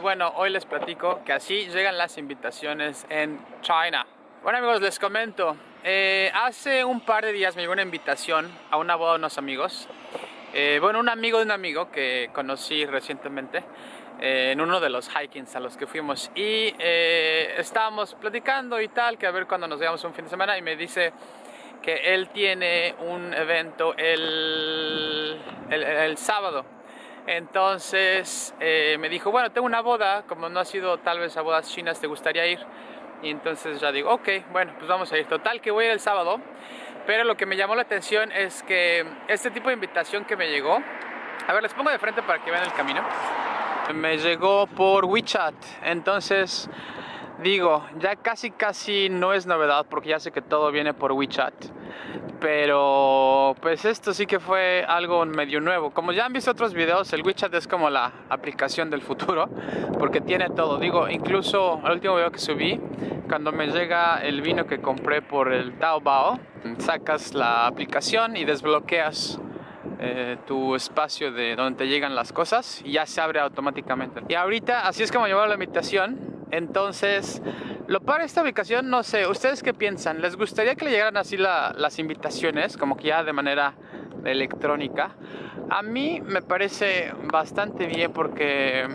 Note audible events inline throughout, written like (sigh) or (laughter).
bueno, hoy les platico que así llegan las invitaciones en China. Bueno amigos, les comento, eh, hace un par de días me llegó una invitación a una boda de unos amigos. Eh, bueno, un amigo de un amigo que conocí recientemente eh, en uno de los hikings a los que fuimos y estábamos platicando y tal, que a ver cuando nos veamos un fin de semana y me dice que él tiene un evento el, el sábado entonces eh, me dijo, bueno, tengo una boda, como no ha sido tal vez a bodas chinas, ¿te gustaría ir? Y entonces ya digo, ok, bueno, pues vamos a ir. Total que voy a ir el sábado, pero lo que me llamó la atención es que este tipo de invitación que me llegó, a ver, les pongo de frente para que vean el camino, me llegó por WeChat, entonces digo, ya casi casi no es novedad porque ya sé que todo viene por WeChat pero pues esto sí que fue algo medio nuevo. Como ya han visto otros videos, el WeChat es como la aplicación del futuro, (laughs) porque tiene todo. Digo, incluso el último video que subí, cuando me llega el vino que compré por el Taobao, sacas la aplicación y desbloqueas eh, tu espacio de donde te llegan las cosas y ya se abre automáticamente. Y ahorita, así es como llevo la invitación, entonces lo para esta ubicación, no sé, ¿ustedes qué piensan? ¿Les gustaría que le llegaran así las invitaciones, como que ya de manera electrónica? A mí me parece bastante bien porque,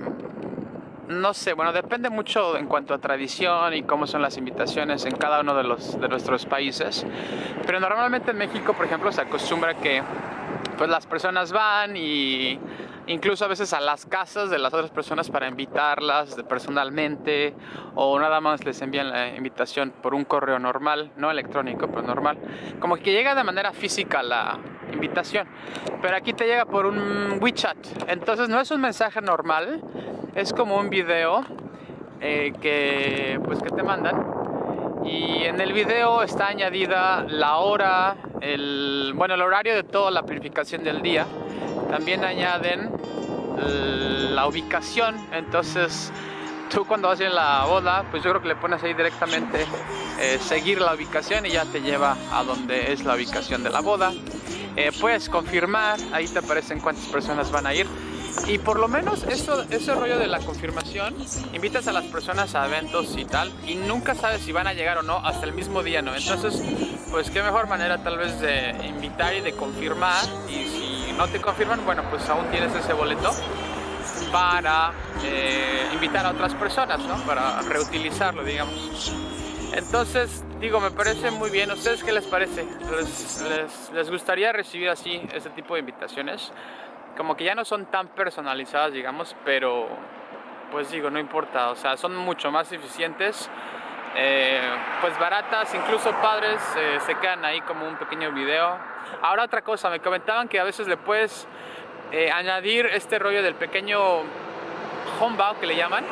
no sé, bueno, depende mucho en cuanto a tradición y cómo son las invitaciones en cada uno de, los, de nuestros países. Pero normalmente en México, por ejemplo, se acostumbra que pues las personas van y incluso a veces a las casas de las otras personas para invitarlas personalmente o nada más les envían la invitación por un correo normal, no electrónico, pero normal. Como que llega de manera física la invitación, pero aquí te llega por un WeChat. Entonces no es un mensaje normal, es como un video eh, que, pues, que te mandan y en el video está añadida la hora, el, bueno, el horario de toda la purificación del día también añaden la ubicación, entonces tú cuando vas a la boda, pues yo creo que le pones ahí directamente eh, seguir la ubicación y ya te lleva a donde es la ubicación de la boda. Eh, puedes confirmar, ahí te aparecen cuántas personas van a ir. Y por lo menos eso, ese rollo de la confirmación, invitas a las personas a eventos y tal, y nunca sabes si van a llegar o no hasta el mismo día, ¿no? Entonces, pues qué mejor manera tal vez de invitar y de confirmar, y si no te confirman, bueno, pues aún tienes ese boleto para eh, invitar a otras personas, ¿no? Para reutilizarlo, digamos. Entonces, digo, me parece muy bien. ustedes qué les parece? ¿Les, les, gustaría recibir así ese tipo de invitaciones? Como que ya no son tan personalizadas, digamos, pero pues digo, no importa, o sea, son mucho más eficientes, eh, pues baratas, incluso padres eh, se quedan ahí como un pequeño video. Ahora otra cosa, me comentaban que a veces le puedes eh, añadir este rollo del pequeño homebao que le llaman,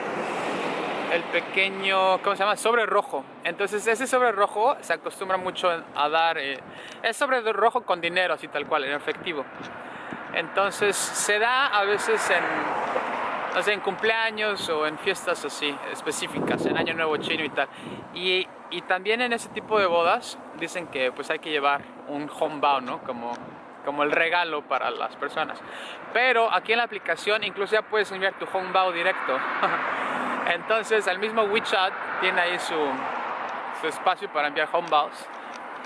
el pequeño, ¿cómo se llama? Sobre rojo. Entonces ese sobre rojo se acostumbra mucho a dar, es sobre rojo con dinero, así tal cual, en efectivo. Entonces se da a veces en, en cumpleaños o en fiestas así específicas, en Año Nuevo Chino y tal. Y, también en ese tipo de bodas dicen que pues hay que llevar un homebao, ¿no? Como, como el regalo para las personas. Pero aquí en la aplicación incluso ya puedes enviar tu homebao directo. (laughs) Entonces el mismo WeChat tiene ahí su, su espacio para enviar homebaos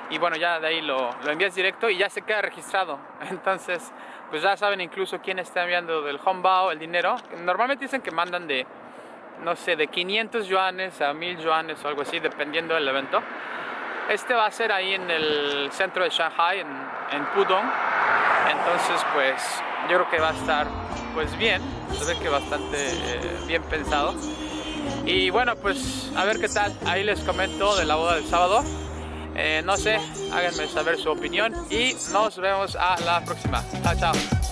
y bueno ya de ahí lo, lo envías directo y ya se queda registrado (laughs) entonces pues ya saben incluso quién está enviando del homebao el dinero. Normalmente dicen que mandan de no sé de 500 yuanes a 1000 yuanes o algo así dependiendo del evento. Este va a ser ahí en el centro de Shanghai en, en Pudong. Entonces pues yo creo que va a estar pues bien. Se ve que bastante eh, bien pensado. Y bueno pues a ver qué tal. Ahí les comento de la boda del sábado eh, no sé, háganme saber su opinión y nos vemos a la próxima. Chao, chao.